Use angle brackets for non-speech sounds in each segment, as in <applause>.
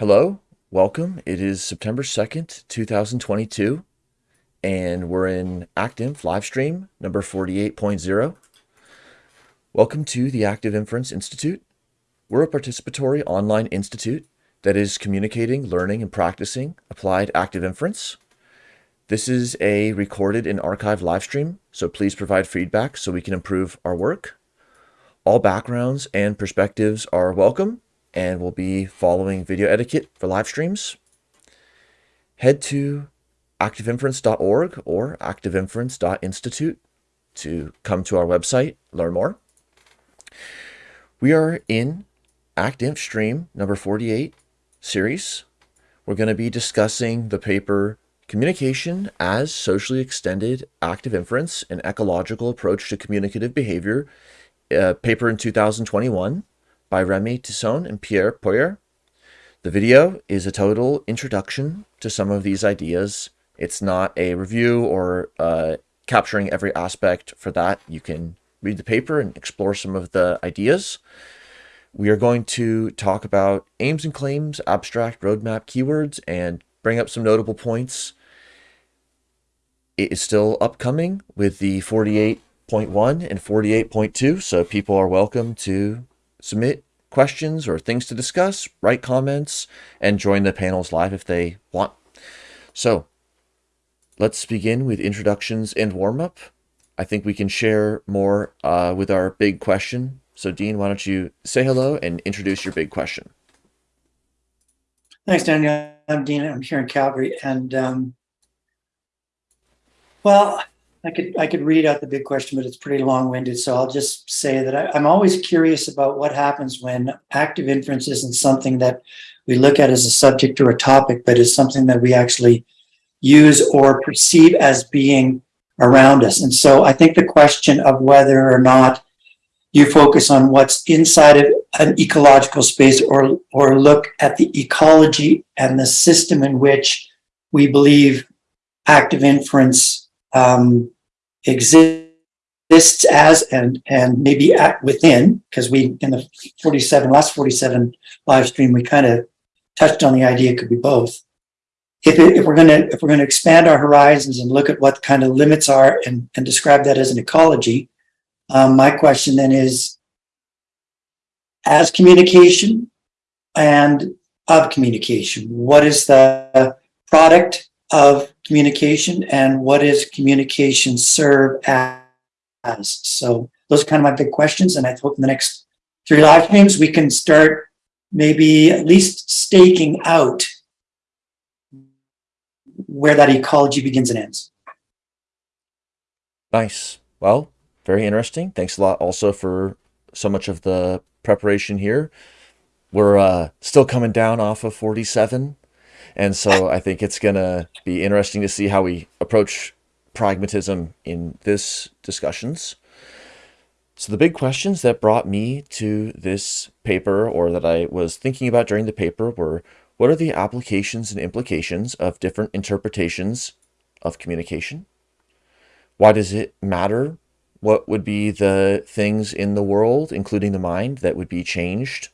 Hello, welcome. It is September 2nd, 2022, and we're in ActInf live stream number 48.0. Welcome to the Active Inference Institute. We're a participatory online institute that is communicating, learning, and practicing applied active inference. This is a recorded and archived live stream, so please provide feedback so we can improve our work. All backgrounds and perspectives are welcome and we'll be following video etiquette for live streams. Head to activeinference.org or activeinference.institute to come to our website, learn more. We are in ActInf stream number 48 series. We're going to be discussing the paper Communication as Socially Extended Active Inference, an Ecological Approach to Communicative Behavior, uh, paper in 2021 by Rémi Tison and Pierre Poirier. The video is a total introduction to some of these ideas. It's not a review or uh, capturing every aspect for that. You can read the paper and explore some of the ideas. We are going to talk about aims and claims, abstract roadmap keywords, and bring up some notable points. It is still upcoming with the 48.1 and 48.2, so people are welcome to submit questions or things to discuss, write comments, and join the panels live if they want. So let's begin with introductions and warm-up. I think we can share more uh, with our big question. So Dean, why don't you say hello and introduce your big question. Thanks, Daniel. I'm Dean. I'm here in Calgary. And um, well, I could I could read out the big question, but it's pretty long-winded. So I'll just say that I, am always curious about what happens when active inference isn't something that we look at as a subject or a topic, but is something that we actually use or perceive as being around us. And so I think the question of whether or not you focus on what's inside of an ecological space or or look at the ecology and the system in which we believe active inference um, exists as and and maybe at within because we in the 47 last 47 live stream we kind of touched on the idea it could be both. If, it, if we're going to if we're going to expand our horizons and look at what kind of limits are and, and describe that as an ecology um, my question then is as communication and of communication what is the product of communication and what is communication serve as. So those are kind of my big questions. And I hope in the next three live streams, we can start maybe at least staking out where that ecology begins and ends. Nice. Well, very interesting. Thanks a lot also for so much of the preparation here. We're uh, still coming down off of 47 and so <laughs> I think it's going to be interesting to see how we approach pragmatism in this discussions. So the big questions that brought me to this paper or that I was thinking about during the paper were, what are the applications and implications of different interpretations of communication? Why does it matter? What would be the things in the world, including the mind, that would be changed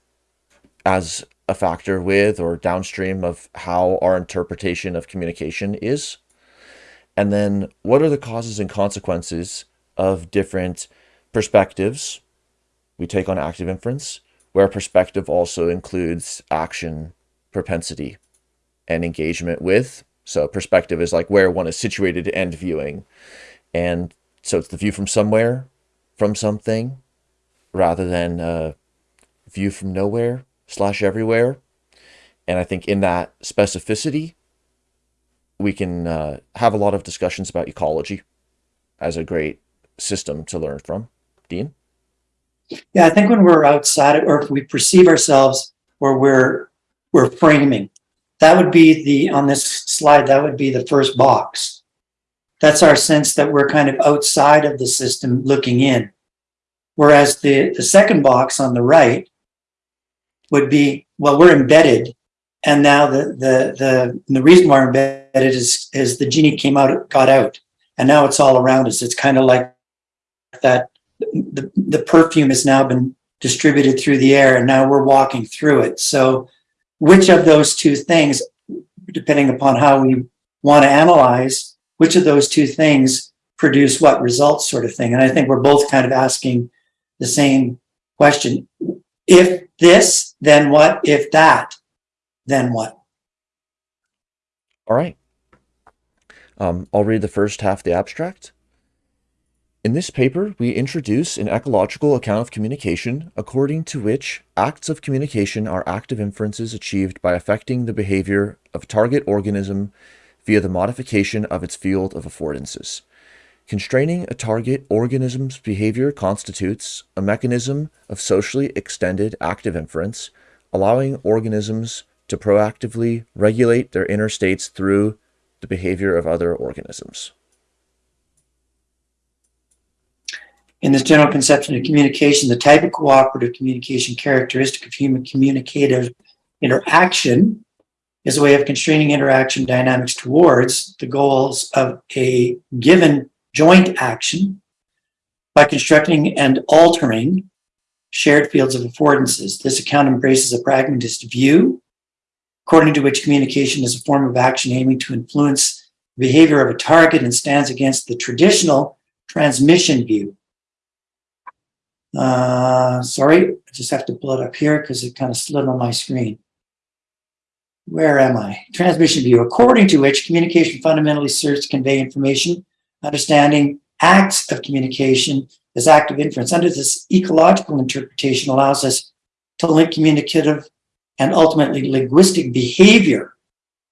as a factor with or downstream of how our interpretation of communication is? And then what are the causes and consequences of different perspectives we take on active inference, where perspective also includes action, propensity, and engagement with. So perspective is like where one is situated and viewing. And so it's the view from somewhere, from something, rather than a view from nowhere slash everywhere. And I think in that specificity, we can uh, have a lot of discussions about ecology as a great system to learn from. Dean? Yeah, I think when we're outside or if we perceive ourselves or we're we're framing, that would be the on this slide, that would be the first box. That's our sense that we're kind of outside of the system looking in. Whereas the, the second box on the right would be, well, we're embedded. And now the, the, the, the reason we're embedded is, is the genie came out, got out. And now it's all around us. It's kind of like that the, the perfume has now been distributed through the air and now we're walking through it. So which of those two things, depending upon how we want to analyze, which of those two things produce what results sort of thing. And I think we're both kind of asking the same question. If this, then what? If that, then what? All right. Um, I'll read the first half of the abstract. In this paper, we introduce an ecological account of communication, according to which acts of communication are active inferences achieved by affecting the behavior of a target organism via the modification of its field of affordances. Constraining a target organism's behavior constitutes a mechanism of socially extended active inference, allowing organisms to proactively regulate their inner states through the behavior of other organisms. In this general conception of communication, the type of cooperative communication characteristic of human communicative interaction is a way of constraining interaction dynamics towards the goals of a given joint action by constructing and altering shared fields of affordances. This account embraces a pragmatist view, according to which communication is a form of action aiming to influence the behavior of a target and stands against the traditional transmission view. Uh, sorry, I just have to pull it up here because it kind of slid on my screen. Where am I? Transmission view, according to which communication fundamentally serves to convey information understanding acts of communication as active inference under this ecological interpretation allows us to link communicative and ultimately linguistic behavior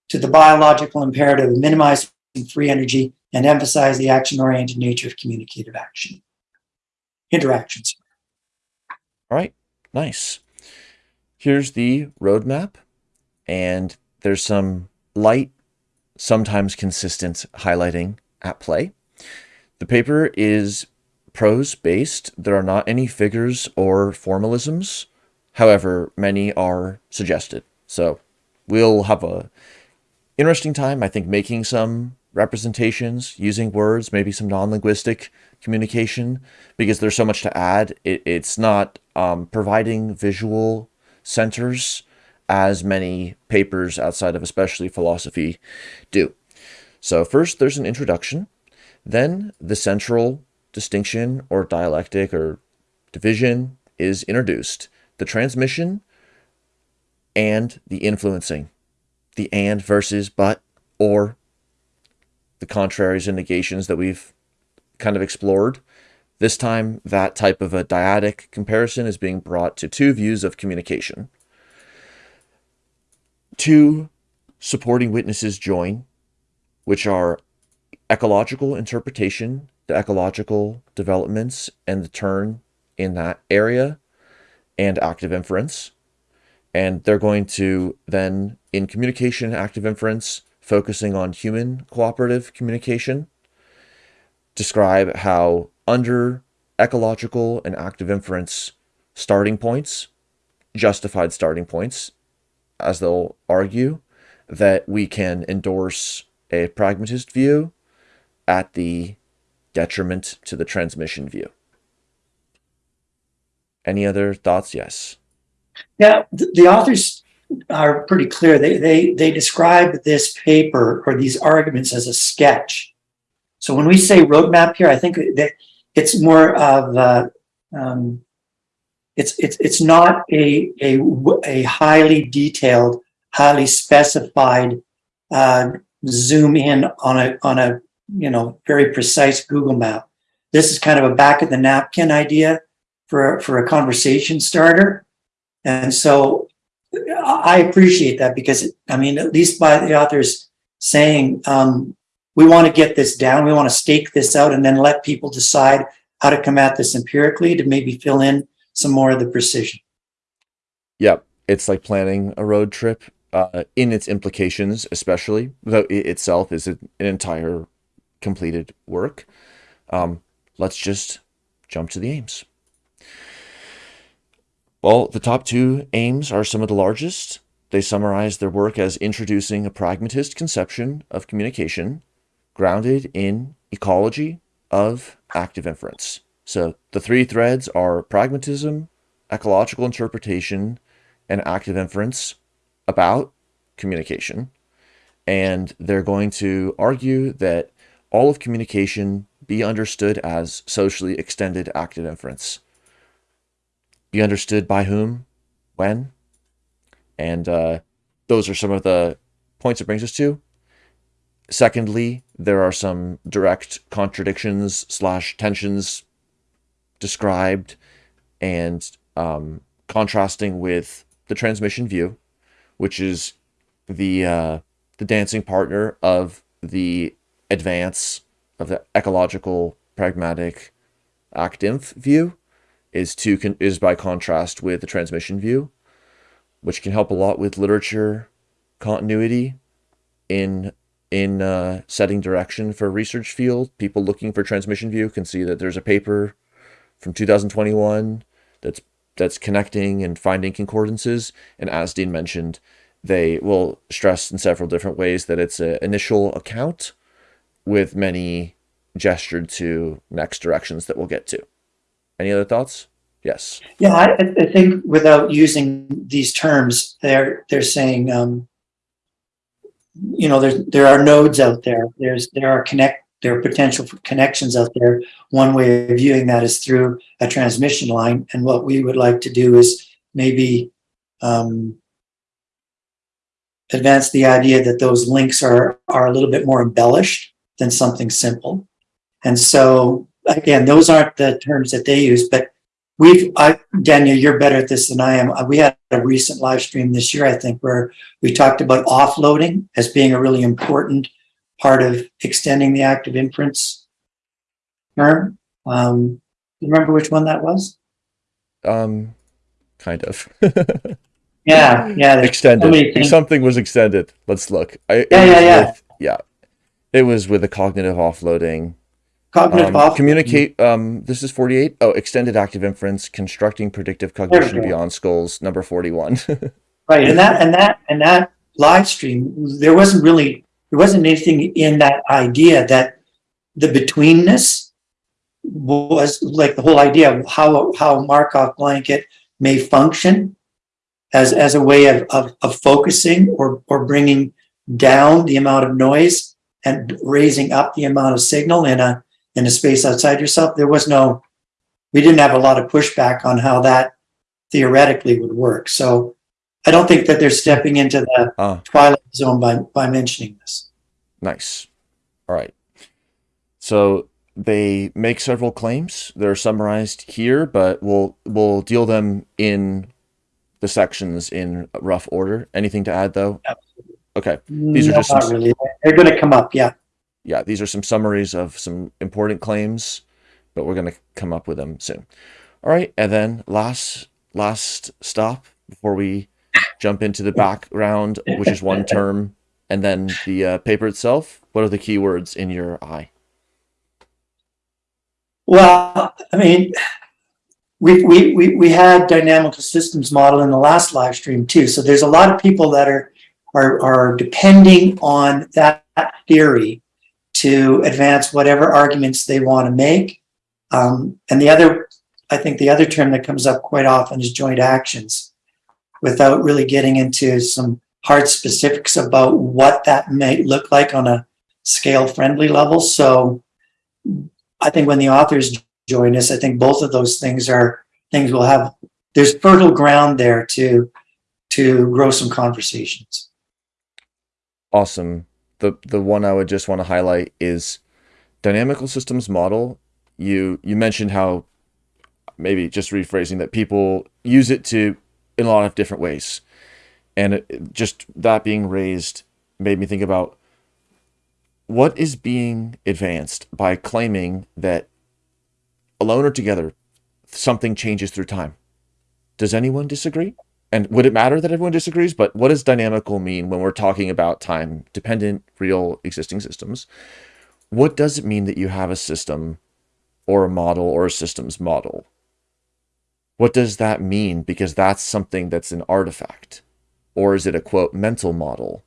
to the biological imperative of minimizing free energy and emphasize the action-oriented nature of communicative action. Interactions. All right, nice. Here's the roadmap, and there's some light, sometimes consistent highlighting at play. The paper is prose based. There are not any figures or formalisms. However, many are suggested. So we'll have a interesting time, I think, making some representations, using words, maybe some non-linguistic communication, because there's so much to add. It, it's not um, providing visual centers as many papers outside of especially philosophy do. So first, there's an introduction. Then the central distinction or dialectic or division is introduced. The transmission and the influencing. The and versus but or the contraries and negations that we've kind of explored. This time, that type of a dyadic comparison is being brought to two views of communication. Two supporting witnesses join, which are ecological interpretation, the ecological developments and the turn in that area, and active inference. And they're going to then, in communication active inference, focusing on human cooperative communication, describe how under ecological and active inference starting points, justified starting points, as they'll argue, that we can endorse a pragmatist view at the detriment to the transmission view. Any other thoughts? Yes. Yeah, the authors are pretty clear. They, they, they describe this paper or these arguments as a sketch. So when we say roadmap here, I think that it's more of a, um, it's, it's, it's not a, a, a highly detailed, highly specified uh, zoom in on a, on a you know, very precise Google map. This is kind of a back of the napkin idea for, for a conversation starter. And so I appreciate that because, I mean, at least by the authors saying, um, we want to get this down, we want to stake this out and then let people decide how to come at this empirically to maybe fill in some more of the precision. Yep. It's like planning a road trip uh, in its implications, especially though it itself is an entire completed work. Um, let's just jump to the aims. Well, the top two aims are some of the largest. They summarize their work as introducing a pragmatist conception of communication grounded in ecology of active inference. So the three threads are pragmatism, ecological interpretation, and active inference. about communication. And they're going to argue that all of communication be understood as socially extended active inference. Be understood by whom, when, and uh, those are some of the points it brings us to. Secondly, there are some direct contradictions slash tensions described and um, contrasting with the transmission view, which is the uh, the dancing partner of the advance of the ecological pragmatic actinf view is to is by contrast with the transmission view, which can help a lot with literature continuity in in uh, setting direction for research field. People looking for transmission view can see that there's a paper from 2021 that's that's connecting and finding concordances. And as Dean mentioned, they will stress in several different ways that it's an initial account with many gestured to next directions that we'll get to. Any other thoughts? Yes. Yeah, I, I think without using these terms, they're they're saying, um, you know, there's there are nodes out there. There's there are connect there are potential for connections out there. One way of viewing that is through a transmission line, and what we would like to do is maybe um, advance the idea that those links are are a little bit more embellished than something simple. And so again, those aren't the terms that they use, but we've, I, Daniel, you're better at this than I am. We had a recent live stream this year, I think, where we talked about offloading as being a really important part of extending the active inference term. Um, you remember which one that was? Um, kind of. <laughs> yeah, yeah. Extended. Something was extended. Let's look. I, yeah, yeah, yeah. With, yeah. It was with the cognitive offloading. Cognitive um, Communicate. Um, this is 48. Oh, extended active inference, constructing predictive cognition beyond skulls, number 41. <laughs> right. And that, and that, and that live stream, there wasn't really, there wasn't anything in that idea that the betweenness was like the whole idea of how, how Markov blanket may function as, as a way of, of, of focusing or, or bringing down the amount of noise and raising up the amount of signal in a in a space outside yourself, there was no, we didn't have a lot of pushback on how that theoretically would work. So I don't think that they're stepping into the uh, twilight zone by, by mentioning this. Nice. All right. So they make several claims. They're summarized here, but we'll we'll deal them in the sections in rough order. Anything to add though? Okay. These no, are just some... really. They're going to come up. Yeah yeah, these are some summaries of some important claims, but we're going to come up with them soon. All right, and then last last stop before we jump into the background, which is one term, and then the uh, paper itself. What are the keywords in your eye? Well, I mean, we, we, we, we had dynamical systems model in the last live stream too. So there's a lot of people that are, are, are depending on that theory to advance whatever arguments they want to make. Um, and the other, I think the other term that comes up quite often is joint actions without really getting into some hard specifics about what that might look like on a scale friendly level. So I think when the authors join us, I think both of those things are things we'll have, there's fertile ground there to, to grow some conversations. Awesome the the one I would just want to highlight is dynamical systems model. You you mentioned how maybe just rephrasing that people use it to in a lot of different ways, and it, just that being raised made me think about what is being advanced by claiming that alone or together something changes through time. Does anyone disagree? And would it matter that everyone disagrees? But what does dynamical mean when we're talking about time dependent, real existing systems? What does it mean that you have a system or a model or a systems model? What does that mean? Because that's something that's an artifact. Or is it a quote mental model?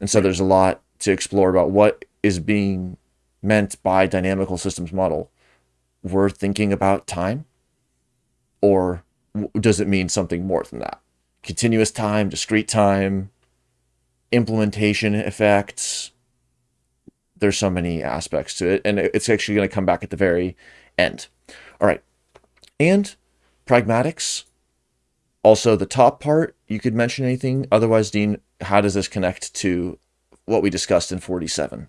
And so there's a lot to explore about what is being meant by dynamical systems model. We're thinking about time or does it mean something more than that? continuous time, discrete time, implementation effects. There's so many aspects to it, and it's actually going to come back at the very end. All right. And pragmatics. Also, the top part, you could mention anything. Otherwise, Dean, how does this connect to what we discussed in 47?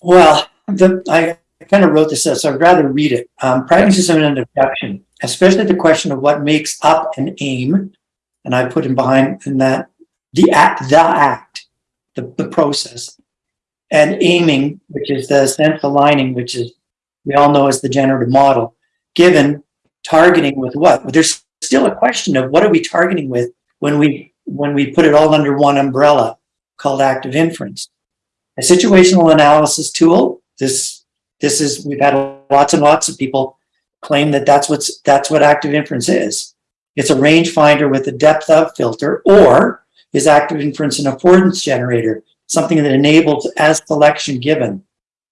Well, the, I kind of wrote this out, so I'd rather read it. Um, pragmatism and abduction, especially the question of what makes up an aim, and I put in behind in that the act, the act, the, the process, and aiming, which is the sense aligning, which is we all know as the generative model, given targeting with what? There's still a question of what are we targeting with when we when we put it all under one umbrella called active inference. A situational analysis tool, this this is we've had lots and lots of people claim that that's what's that's what active inference is. It's a rangefinder with a depth of filter, or is active inference an affordance generator, something that enables as selection given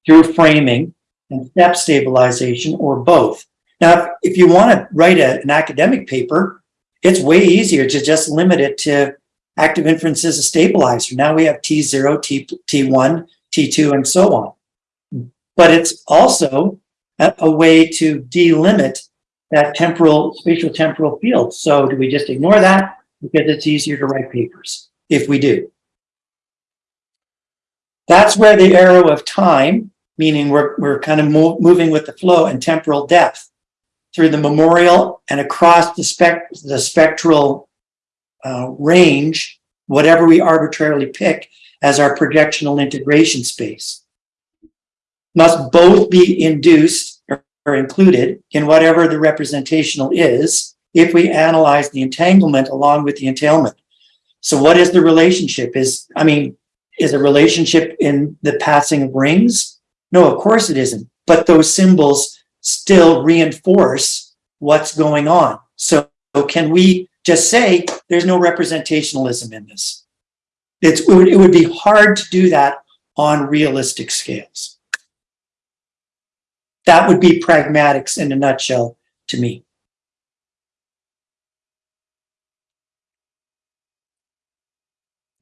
through framing and step stabilization, or both. Now, if you want to write a, an academic paper, it's way easier to just limit it to active inference as a stabilizer. Now we have T0, T, T1, T2, and so on. But it's also a, a way to delimit that temporal, spatial temporal field. So do we just ignore that because it's easier to write papers if we do? That's where the arrow of time, meaning we're, we're kind of moving with the flow and temporal depth through the memorial and across the, spec the spectral uh, range, whatever we arbitrarily pick as our projectional integration space. Must both be induced or included in whatever the representational is if we analyze the entanglement along with the entailment. So what is the relationship? Is, I mean, is a relationship in the passing of rings? No, of course it isn't. But those symbols still reinforce what's going on. So can we just say there's no representationalism in this? It's, it would be hard to do that on realistic scales. That would be pragmatics in a nutshell to me.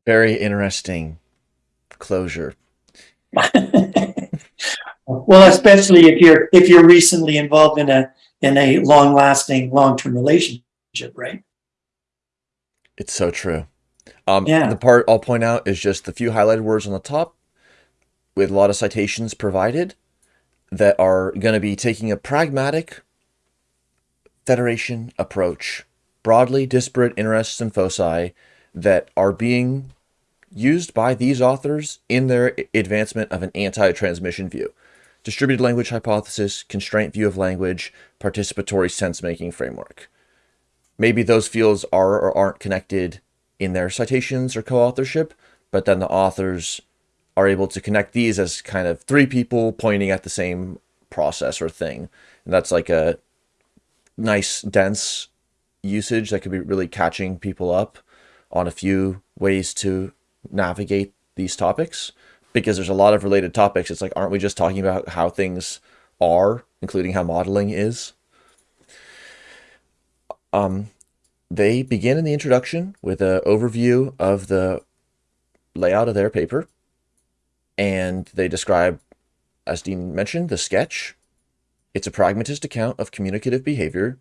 Very interesting closure. <laughs> Well, especially if you're if you're recently involved in a in a long lasting long term relationship, right? It's so true. Um, yeah. The part I'll point out is just the few highlighted words on the top, with a lot of citations provided, that are going to be taking a pragmatic federation approach, broadly disparate interests and foci that are being used by these authors in their advancement of an anti-transmission view distributed language hypothesis, constraint view of language, participatory sense-making framework. Maybe those fields are or aren't connected in their citations or co-authorship, but then the authors are able to connect these as kind of three people pointing at the same process or thing. And that's like a nice, dense usage that could be really catching people up on a few ways to navigate these topics because there's a lot of related topics. It's like, aren't we just talking about how things are, including how modeling is? Um, they begin in the introduction with an overview of the layout of their paper. And they describe, as Dean mentioned, the sketch. It's a pragmatist account of communicative behavior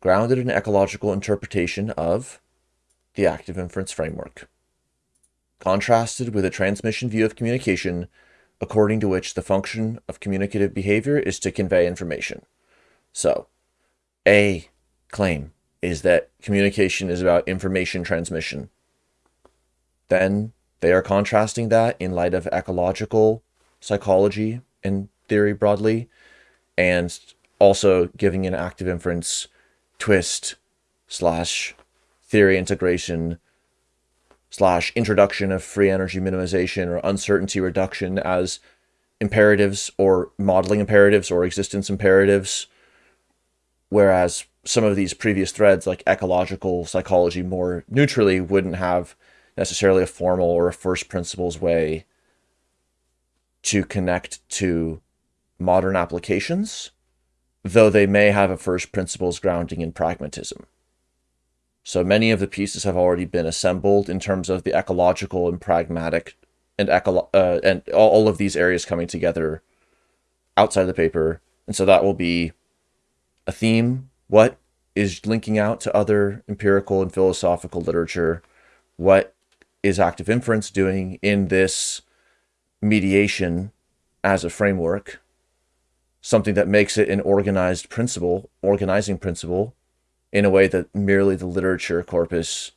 grounded in ecological interpretation of the active inference framework contrasted with a transmission view of communication, according to which the function of communicative behavior is to convey information. So, a claim is that communication is about information transmission. Then they are contrasting that in light of ecological psychology and theory broadly, and also giving an active inference twist slash theory integration slash introduction of free energy minimization or uncertainty reduction as imperatives or modeling imperatives or existence imperatives. Whereas some of these previous threads like ecological psychology more neutrally wouldn't have necessarily a formal or a first principles way to connect to modern applications, though they may have a first principles grounding in pragmatism. So many of the pieces have already been assembled in terms of the ecological and pragmatic and uh, and all of these areas coming together outside the paper. And so that will be a theme. What is linking out to other empirical and philosophical literature? What is active inference doing in this mediation as a framework? Something that makes it an organized principle, organizing principle, in a way that merely the literature corpus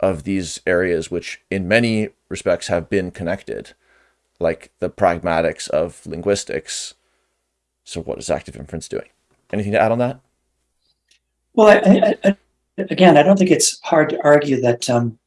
of these areas, which in many respects have been connected, like the pragmatics of linguistics. So, what is active inference doing? Anything to add on that? Well, I, I, again, I don't think it's hard to argue that um,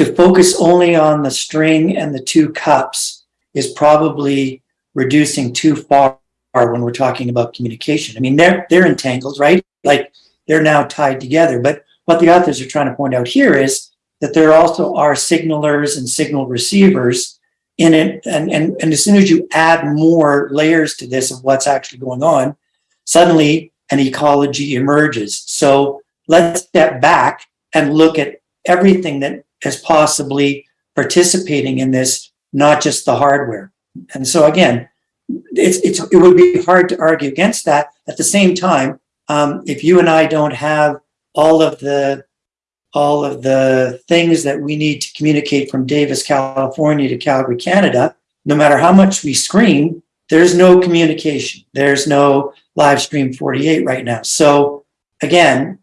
to focus only on the string and the two cups is probably reducing too far when we're talking about communication. I mean, they're they're entangled, right? Like they're now tied together. But what the authors are trying to point out here is that there also are signalers and signal receivers in it. And, and, and as soon as you add more layers to this of what's actually going on, suddenly an ecology emerges. So let's step back and look at everything that is possibly participating in this, not just the hardware. And so again, it's, it's, it would be hard to argue against that. At the same time, um, if you and I don't have all of the all of the things that we need to communicate from Davis, California to Calgary, Canada, no matter how much we screen, there's no communication. There's no live stream 48 right now. So again,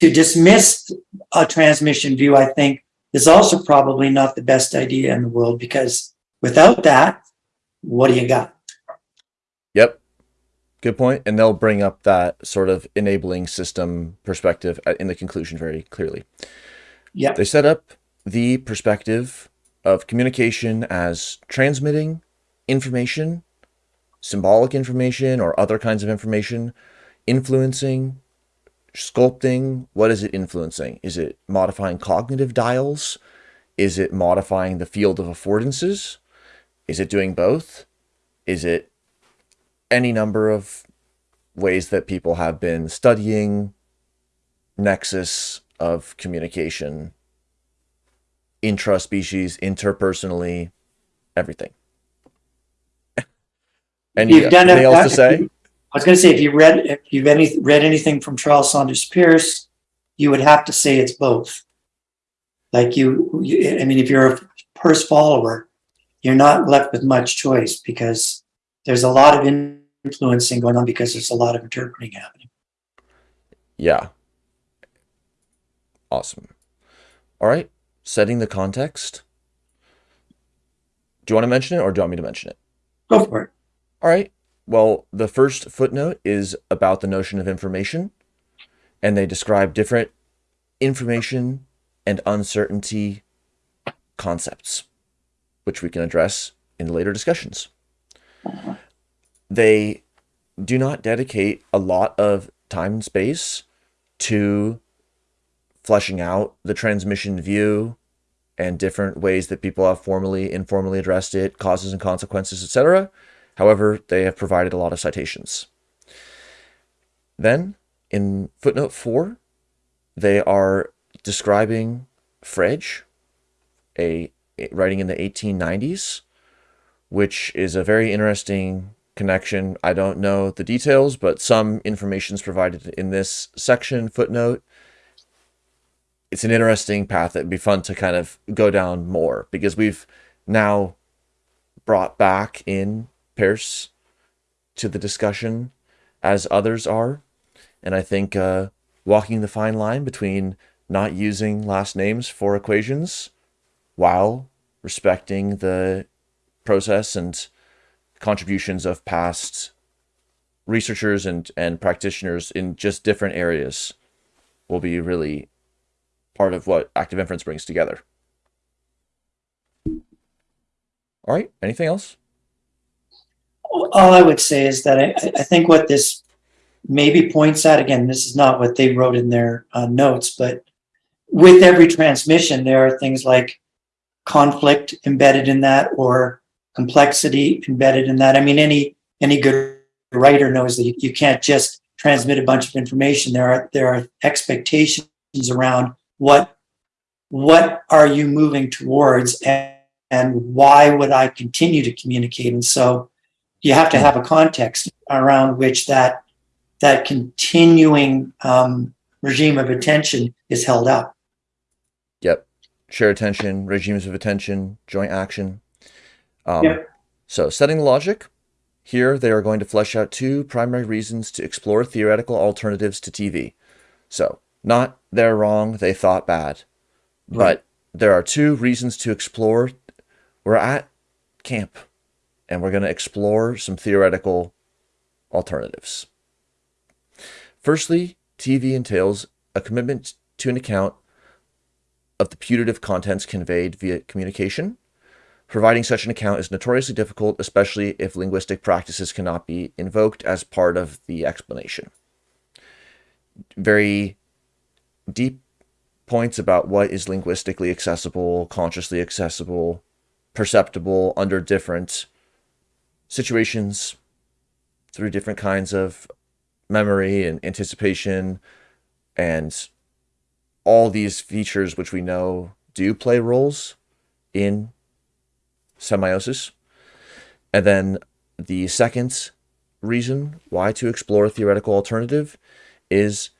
to dismiss a transmission view, I think is also probably not the best idea in the world because without that, what do you got? Yep. Good point. And they'll bring up that sort of enabling system perspective uh, in the conclusion very clearly. Yeah. They set up the perspective of communication as transmitting information, symbolic information, or other kinds of information, influencing, sculpting. What is it influencing? Is it modifying cognitive dials? Is it modifying the field of affordances? Is it doing both? Is it any number of ways that people have been studying nexus of communication intra-species, interpersonally, everything. <laughs> and You've done anything else to say? I was going to say, if you read, if you've any, read anything from Charles Sanders Peirce, you would have to say it's both. Like you, you, I mean, if you're a Peirce follower, you're not left with much choice because there's a lot of influencing going on because there's a lot of interpreting happening. Yeah. Awesome. All right. Setting the context. Do you want to mention it or do you want me to mention it? Go for it. All right. Well, the first footnote is about the notion of information, and they describe different information and uncertainty concepts, which we can address in later discussions. They do not dedicate a lot of time and space to fleshing out the transmission view and different ways that people have formally, informally addressed it, causes and consequences, etc. However, they have provided a lot of citations. Then, in footnote 4, they are describing Frege, a, a writing in the 1890s, which is a very interesting connection. I don't know the details, but some information is provided in this section footnote. It's an interesting path that would be fun to kind of go down more because we've now brought back in Peirce to the discussion as others are. And I think uh, walking the fine line between not using last names for equations while respecting the process and contributions of past researchers and, and practitioners in just different areas will be really part of what active inference brings together. All right, anything else? All I would say is that I, I think what this maybe points out, again, this is not what they wrote in their uh, notes, but with every transmission, there are things like conflict embedded in that or complexity embedded in that. I mean, any any good writer knows that you, you can't just transmit a bunch of information. There are there are expectations around what what are you moving towards and, and why would I continue to communicate? And so you have to have a context around which that that continuing um, regime of attention is held up. Yep. Share attention, regimes of attention, joint action. Um, Yep. So, setting the logic. Here, they are going to flesh out two primary reasons to explore theoretical alternatives to TV. So, not they're wrong, they thought bad. But there are two reasons to explore. We're at camp and we're going to explore some theoretical alternatives. Firstly, TV entails a commitment to an account of the putative contents conveyed via communication. Providing such an account is notoriously difficult, especially if linguistic practices cannot be invoked as part of the explanation. Very deep points about what is linguistically accessible, consciously accessible, perceptible under different situations through different kinds of memory and anticipation and all these features which we know do play roles in semiosis. And then the second reason why to explore a theoretical alternative is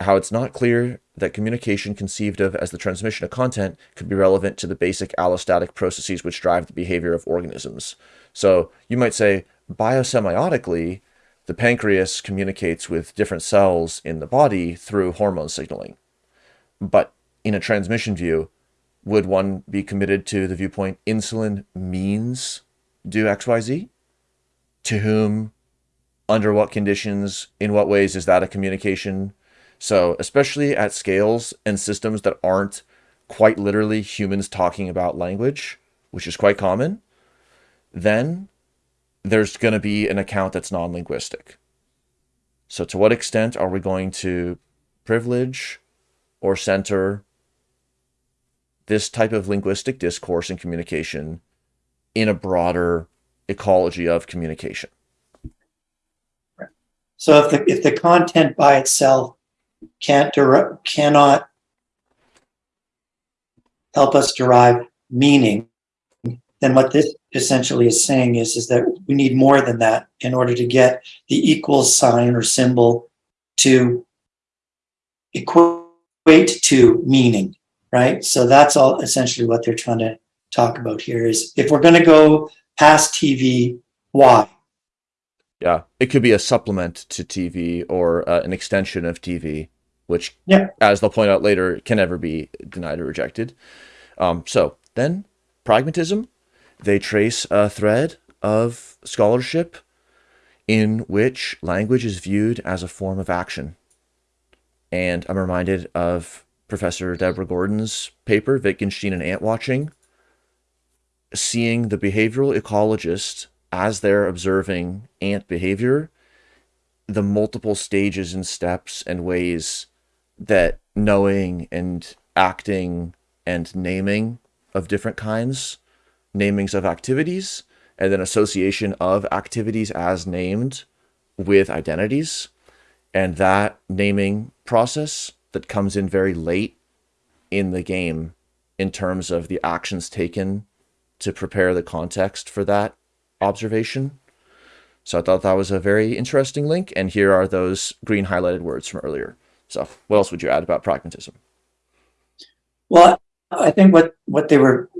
how it's not clear that communication conceived of as the transmission of content could be relevant to the basic allostatic processes which drive the behavior of organisms. So you might say biosemiotically, the pancreas communicates with different cells in the body through hormone signaling. But in a transmission view, would one be committed to the viewpoint insulin means do XYZ? To whom, under what conditions, in what ways is that a communication? So, especially at scales and systems that aren't quite literally humans talking about language, which is quite common, then there's going to be an account that's non linguistic. So, to what extent are we going to privilege or center this type of linguistic discourse and communication in a broader ecology of communication? So if the if the content by itself can't cannot help us derive meaning, then what this essentially is saying is is that we need more than that in order to get the equal sign or symbol to equate to meaning, right? So that's all essentially what they're trying to talk about here is if we're going to go past TV, why? Yeah, it could be a supplement to TV or uh, an extension of TV, which, Yeah. as they'll point out later, can never be denied or rejected. Um, so then, pragmatism, they trace a thread of scholarship in which language is viewed as a form of action. And I'm reminded of Professor Deborah Gordon's paper, Wittgenstein and Ant Watching, seeing the behavioral ecologist as they're observing ant behavior, the multiple stages and steps and ways that knowing and acting and naming of different kinds, namings of activities, and then association of activities as named with identities. And that naming process that comes in very late in the game in terms of the actions taken to prepare the context for that observation. So I thought that was a very interesting link. And here are those green highlighted words from earlier. So what else would you add about pragmatism? Well, I think what what they were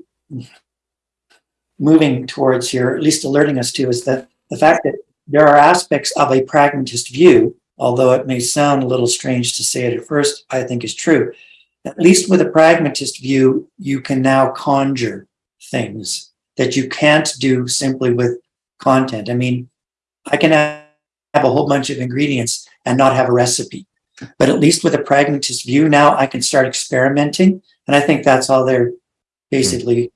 moving towards here, at least alerting us to, is that the fact that there are aspects of a pragmatist view, although it may sound a little strange to say it at first, I think is true. At least with a pragmatist view, you can now conjure things that you can't do simply with content. I mean, I can have a whole bunch of ingredients and not have a recipe. But at least with a pragmatist view, now I can start experimenting. And I think that's all they're basically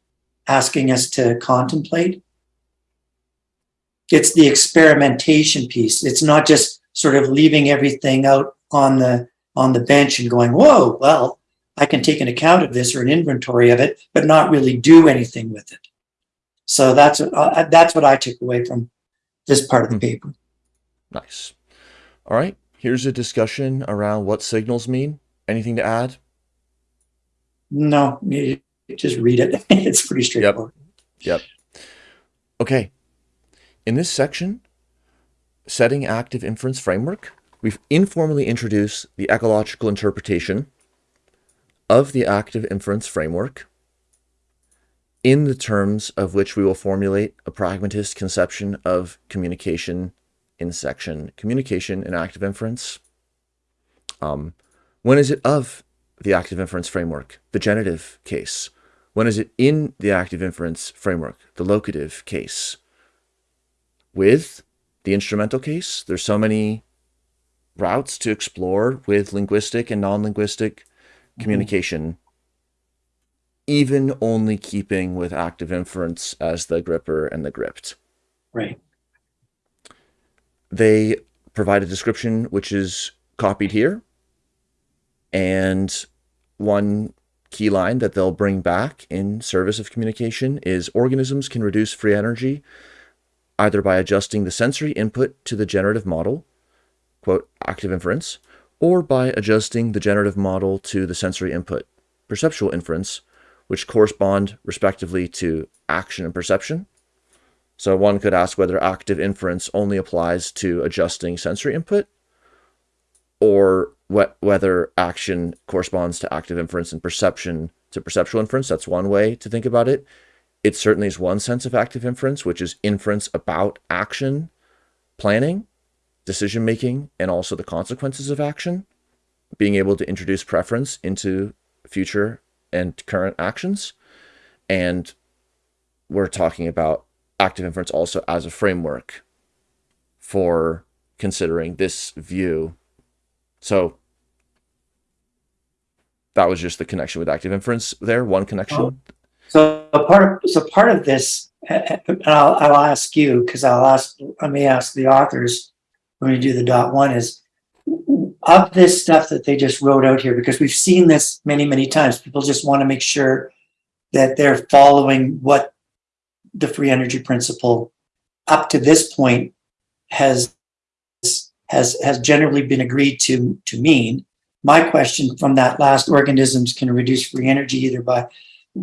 asking us to contemplate. It's the experimentation piece. It's not just sort of leaving everything out on the on the bench and going, whoa, well, I can take an account of this or an inventory of it, but not really do anything with it. So that's uh, that's what I took away from this part of the Hmm. paper. Nice. All right. Here's a discussion around what signals mean Anything to add? No, you just read it. <laughs> It's pretty straightforward. Yep. Yep. Okay. In this section, setting active inference framework, we've informally introduced the ecological interpretation of the active inference framework in the terms of which we will formulate a pragmatist conception of communication in section communication and active inference. Um, when is it of the active inference framework? The genitive case. When is it in the active inference framework? The locative case. With the instrumental case, there's so many routes to explore with linguistic and non-linguistic communication, even only keeping with active inference as the gripper and the gripped. Right. They provide a description which is copied here, and one key line that they'll bring back in service of communication is organisms can reduce free energy either by adjusting the sensory input to the generative model, quote, active inference, or by adjusting the generative model to the sensory input, perceptual inference, which correspond respectively to action and perception. So one could ask whether active inference only applies to adjusting sensory input, or wh- whether action corresponds to active inference and perception to perceptual inference. That's one way to think about it. It certainly is one sense of active inference, which is inference about action, planning, decision making, and also the consequences of action, being able to introduce preference into future and current actions. And we're talking about active inference also as a framework for considering this view. So that was just the connection with active inference there, one connection. So part of, so part of this, uh, I'll, I'll ask you, because I'll ask, let me ask the authors when we do the dot one is of this stuff that they just wrote out here, because we've seen this many, many times. People just want to make sure that they're following what the free energy principle up to this point has has has generally been agreed to to mean. My question from that last organisms can reduce free energy either by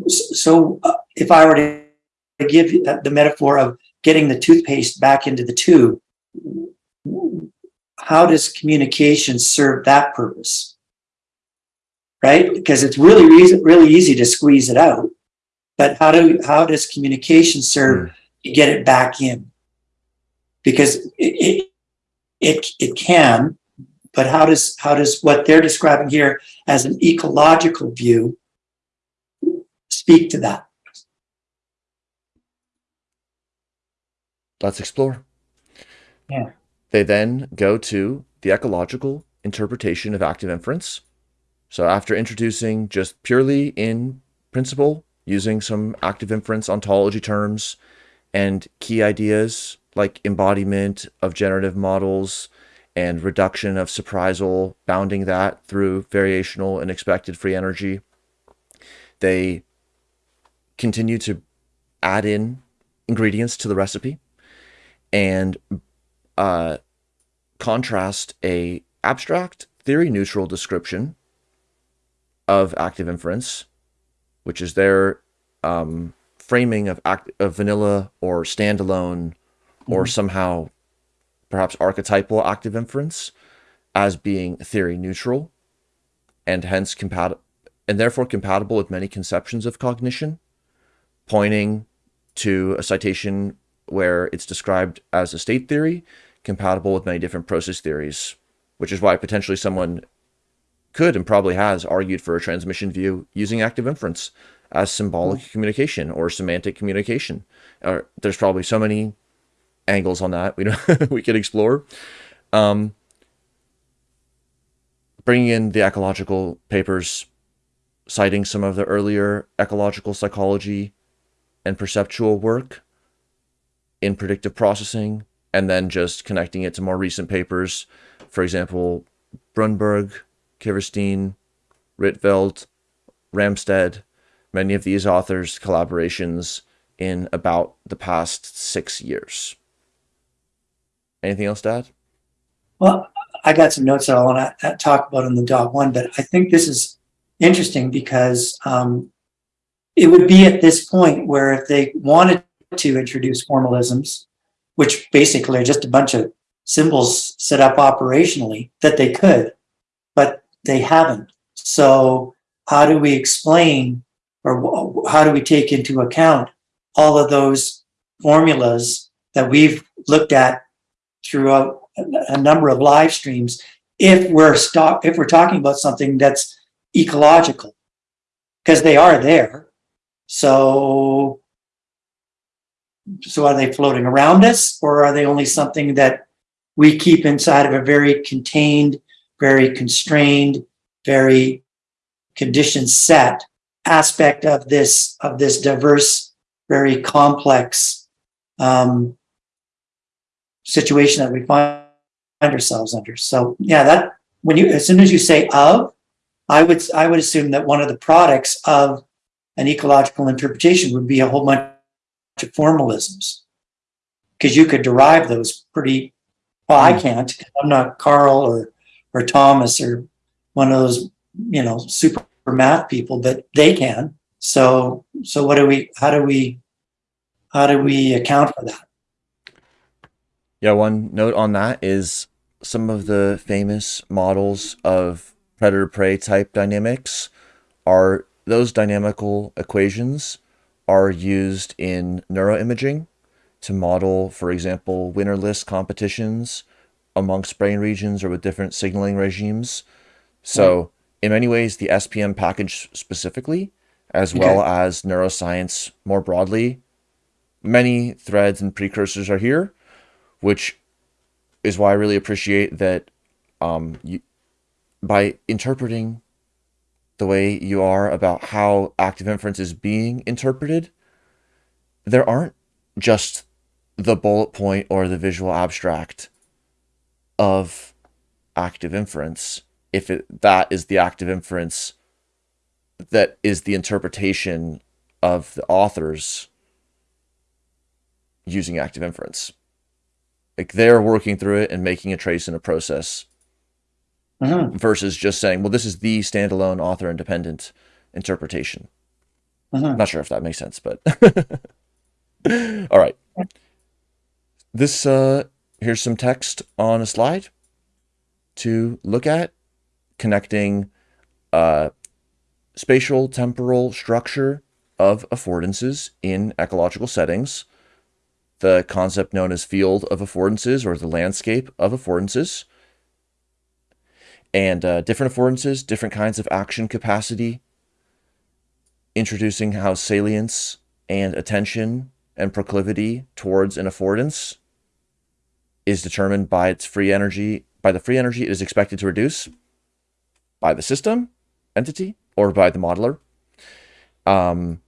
so if I were to give the metaphor of getting the toothpaste back into the tube, how does communication serve that purpose? Right? Because it's really easy, really easy to squeeze it out, but how do how does communication serve Mm. to get it back in? Because it, it it it can, but how does how does what they're describing here as an ecological view speak to that? Let's explore. Yeah. They then go to the ecological interpretation of active inference. So after introducing just purely in principle, using some active inference ontology terms and key ideas like embodiment of generative models and reduction of surprisal, bounding that through variational and expected free energy, they continue to add in ingredients to the recipe and uh, contrast a abstract theory neutral description of active inference, which is their um, framing of act of vanilla or standalone or somehow perhaps archetypal active inference as being theory neutral and hence compatible and therefore compatible with many conceptions of cognition, pointing to a citation where it's described as a state theory compatible with many different process theories, which is why potentially someone could and probably has argued for a transmission view using active inference as symbolic communication or semantic communication. Or there's probably so many angles on that we <laughs> we could explore. Um, bringing in the ecological papers, citing some of the earlier ecological psychology and perceptual work in predictive processing, and then just connecting it to more recent papers. For example, Bruineberg, Kiverstein, Rietveld, Ramstead, many of these authors' collaborations in about the past six years. Anything else add? Well, I got some notes that I want to talk about in the dot one, but I think this is interesting because um, it would be at this point where if they wanted to introduce formalisms, which basically are just a bunch of symbols set up operationally, that they could, but they haven't. So how do we explain or how do we take into account all of those formulas that we've looked at throughout a number of live streams if we're stop if we're talking about something that's ecological because they are there so so are they floating around us or are they only something that we keep inside of a very contained very constrained very condition set aspect of this of this diverse very complex um, situation that we find ourselves under. So yeah, that when you as soon as you say of, I would I would assume that one of the products of an ecological interpretation would be a whole bunch formalisms. Because you could derive those pretty well, I hmm. can't. I'm not Karl or or Thomas or one of those, you know, super math people, but they can. So so what do we how do we how do we account for that? Yeah, one note on that is some of the famous models of predator prey type dynamics are those dynamical equations are used in neuroimaging to model, for example, winnerless competitions amongst brain regions or with different signaling regimes. So, in many ways, the SPM package specifically, as Okay. well as neuroscience more broadly, many threads and precursors are here, which is why I really appreciate that um, you, by interpreting the way you are about how active inference is being interpreted, there aren't just the bullet point or the visual abstract of active inference. If it, that is the active inference that is the interpretation of the authors using active inference. Like they're working through it and making a trace in a process Mhm, versus just saying, well, this is the standalone author independent interpretation. mhm. Not sure if that makes sense, but <laughs> all right. This uh here's some text on a slide to look at connecting uh spatial temporal structure of affordances in ecological settings, the concept known as field of affordances or the landscape of affordances, and uh, different affordances, different kinds of action capacity, introducing how salience and attention and proclivity towards an affordance is determined by its free energy, by the free energy it is expected to reduce by the system entity or by the modeler. Um,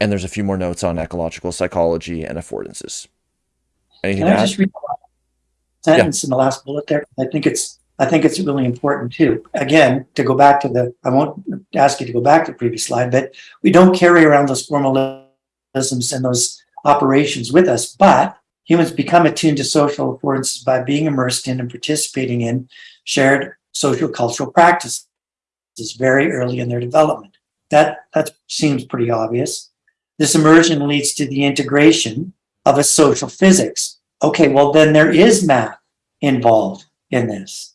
and there's a few more notes on ecological psychology and affordances. Anything Can I just read the sentence in the last bullet there? I think it's, I think it's really important too. Again, to go back to the, I won't ask you to go back to the previous slide, but we don't carry around those formalisms and those operations with us, but humans become attuned to social affordances by being immersed in and participating in shared social cultural practices very early in their development. That, that seems pretty obvious. This immersion leads to the integration of a social physics. Okay, well, then there is math involved in this,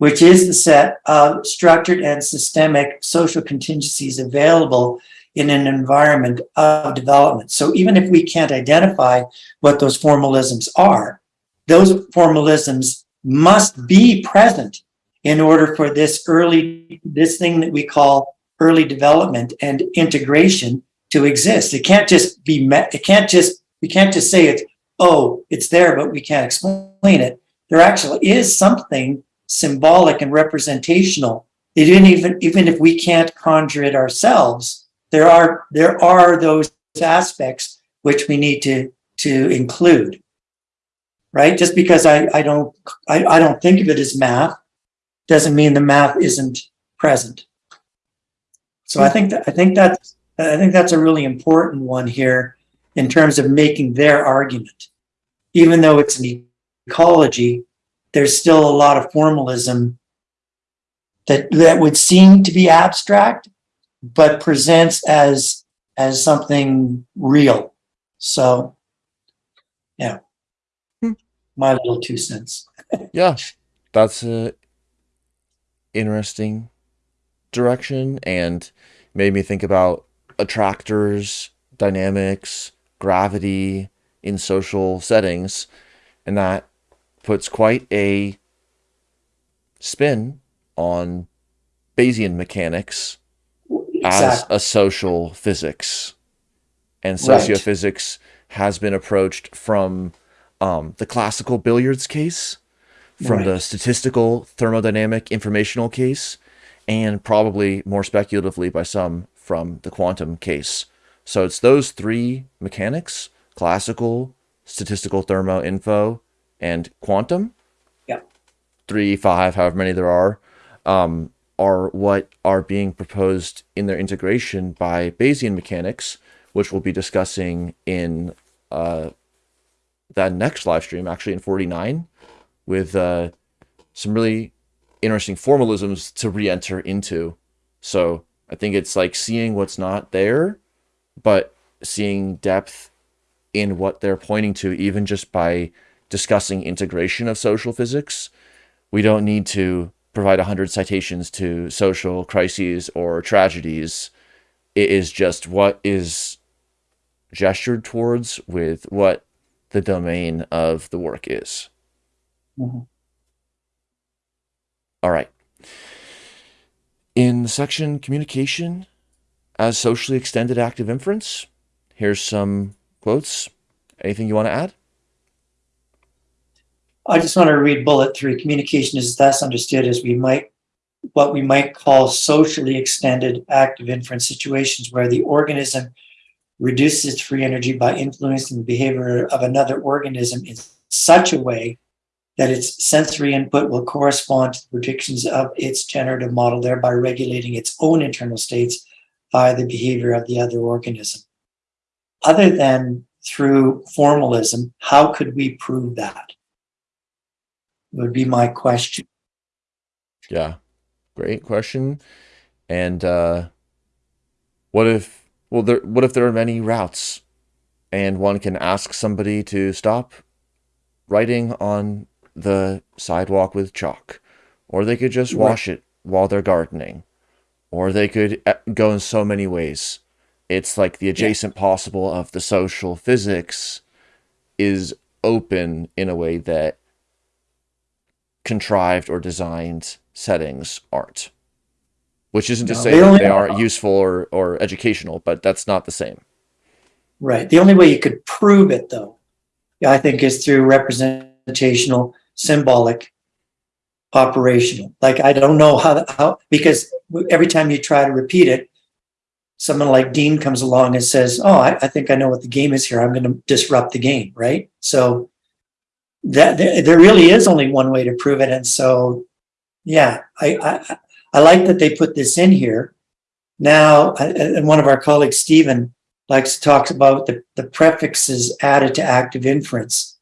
which is the set of structured and systemic social contingencies available in an environment of development. So even if we can't identify what those formalisms are, those formalisms must be present in order for this early, this thing that we call early development and integration to exist. It can't just be met, it can't just, we can't just say it's, oh, it's there, but we can't explain it. There actually is something symbolic and representational. It didn't even, even if we can't conjure it ourselves, there are, there are those aspects which we need to, to include. Right? Just because I, I don't, I, I don't think of it as math, doesn't mean the math isn't present. So I think that, I think that's, I think that's a really important one here in terms of making their argument. Even though it's an ecology, there's still a lot of formalism that that would seem to be abstract, but presents as as something real. So, yeah, Hmm. my little two cents. <laughs> Yeah, that's a interesting direction and made me think about attractors, dynamics, gravity in social settings, and that puts quite a spin on Bayesian mechanics as a social physics. And Right. sociophysics has been approached from um, the classical billiards case, from the statistical thermodynamic informational case, and probably more speculatively by some from the quantum case. So it's those three mechanics classical, statistical thermo info, and quantum Yeah. three, five, however many there are, um, are what are being proposed in their integration by Bayesian mechanics, which we'll be discussing in uh, that next live stream, actually in 49, with uh, some really interesting formalisms to re-enter into. So I think it's like seeing what's not there, but seeing depth in what they're pointing to, even just by discussing integration of social physics. We don't need to provide 100 citations to social crises or tragedies. It is just what is gestured towards with what the domain of the work is. Mhm. All right. In the section communication as socially extended active inference, here's some quotes. Anything you want to add? I just want to read bullet three. Communication is thus understood as we might, what we might call socially extended active inference situations where the organism reduces its free energy by influencing the behavior of another organism in such a way that its sensory input will correspond to the predictions of its generative model, thereby regulating its own internal states by the behavior of the other organism. Other than through formalism, how could we prove that? Would be my question. Yeah, great question. And uh, what if well there what if there are many routes and one can ask somebody to stop writing on the sidewalk with chalk or they could just Right. wash it while they're gardening or they could uh, go in so many ways. It's like the adjacent possible of the social physics is open in a way that contrived or designed settings aren't. Which isn't to No, say they that they aren't useful or, or educational, but that's not the same. Right. The only way you could prove it, though, I think, is through representational, symbolic, operational. Like I don't know how how because every time you try to repeat it, someone like Dean comes along and says, "Oh, I, I think I know what the game is here. I'm going to disrupt the game." Right. So that there, really is only one way to prove it, and so yeah, I I, I like that they put this in here. Now, and one of our colleagues, Stephen, likes to talk about the, the prefixes added to active inference.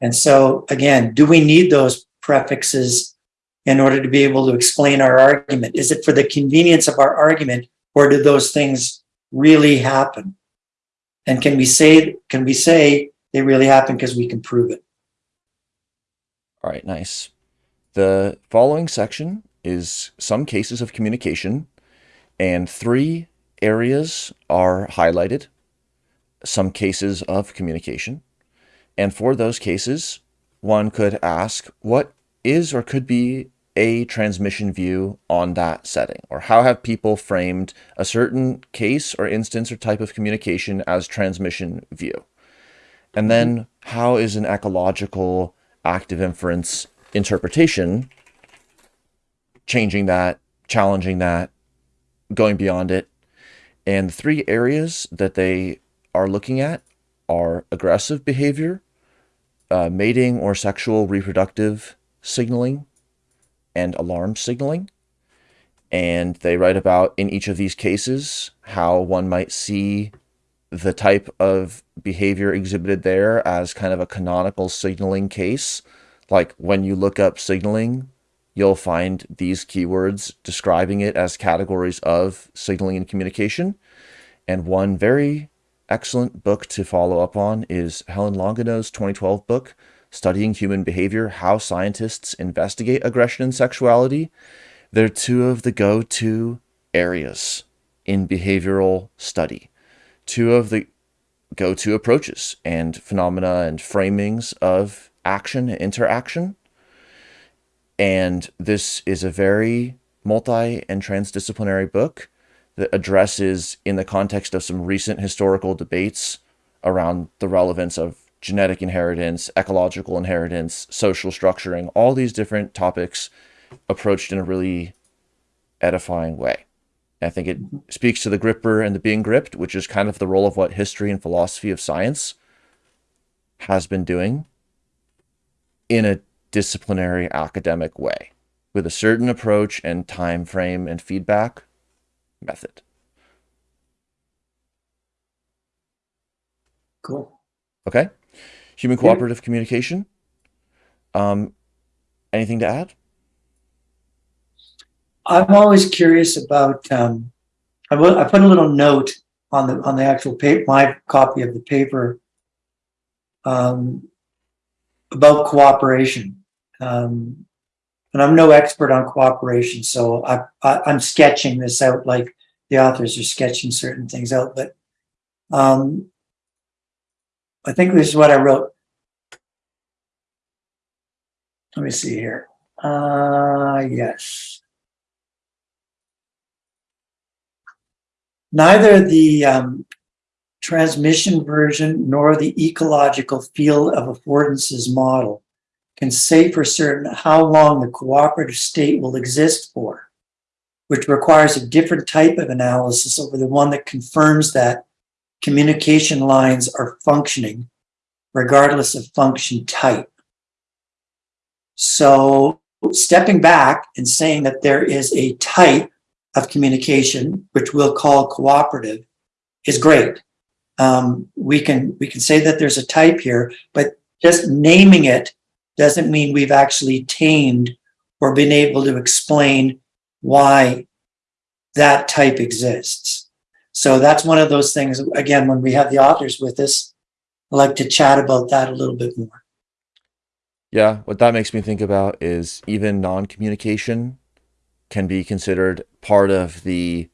And so again, do we need those prefixes in order to be able to explain our argument? Is it for the convenience of our argument or do those things really happen? And can we say, can we say they really happen because we can prove it? All right, nice. The following section is some cases of communication, and three areas are highlighted, some cases of communication. And for those cases, one could ask what is or could be a transmission view on that setting? Or how have people framed a certain case or instance or type of communication as transmission view? And then mm-hmm. how is an ecological active inference interpretation changing that, challenging that, going beyond it? And the three areas that they are looking at are aggressive behavior, uh, mating or sexual reproductive signaling, and alarm signaling. And they write about in each of these cases how one might see the type of behavior exhibited there as kind of a canonical signaling case, Like when you look up signaling, you'll find these keywords describing it as categories of signaling and communication. And one very excellent book to follow up on is Helen Longino's 2012 book, Studying Human Behavior How Scientists Investigate Aggression and Sexuality. They're two of the go to areas in behavioral study, two of the go to approaches and phenomena and framings of action and interaction. And this is a very multi and transdisciplinary book that addresses, in the context of some recent historical debates around the relevance of genetic inheritance, ecological inheritance, social structuring, all these different topics approached in a really edifying way. I think it speaks to the gripper and the being gripped, which is kind of the role of what history and philosophy of science has been doing in a disciplinary academic way with a certain approach and time frame and feedback method. Cool. Okay. Human cooperative yeah. communication. Um, anything to add? I'm always curious about. Um, I, put a little note on the on the actual paper, my copy of the paper, um, about cooperation. Um, and I'm no expert on cooperation, so I, I I'm sketching this out like the authors are sketching certain things out. But um, I think this is what I wrote. Let me see here. Uh, yes. Neither the um, transmission version nor the ecological field of affordances model can say for certain how long the cooperative state will exist for, which requires a different type of analysis over the one that confirms that communication lines are functioning regardless of function type. So stepping back and saying that there is a type of communication, which we'll call cooperative, is great. Um, we can we can say that there's a type here, but just naming it doesn't mean we've actually tamed or been able to explain why that type exists. So that's one of those things. Again, when we have the authors with us, I like to chat about that a little bit more. Yeah, what that makes me think about is even non-communication can be considered part of the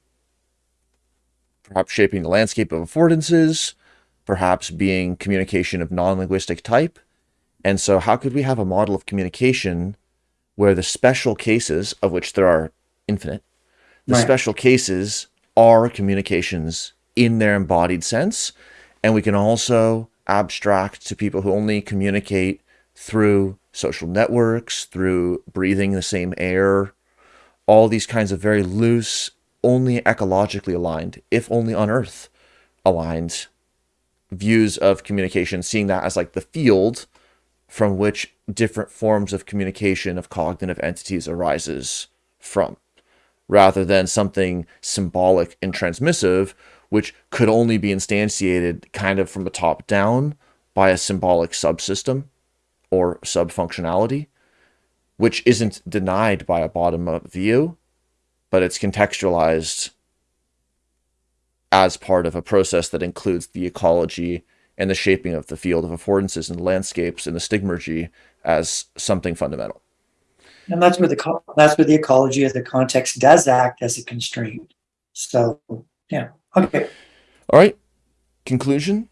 perhaps shaping the landscape of affordances, perhaps being communication of non-linguistic type. And so how could we have a model of communication where the special cases, of which there are infinite, the right. special cases are communications in their embodied sense. And we can also abstract to people who only communicate through social networks, through breathing the same air, all these kinds of very loose, only ecologically aligned, if only on Earth aligned views of communication, seeing that as like the field from which different forms of communication of cognitive entities arises from, rather than something symbolic and transmissive, which could only be instantiated kind of from the top down by a symbolic subsystem or subfunctionality which isn't denied by a bottom up view, but it's contextualized as part of a process that includes the ecology and the shaping of the field of affordances and landscapes and the stigmergy as something fundamental. And that's where the that's where the ecology of the context does act as a constraint. So yeah, okay. All right. Conclusion.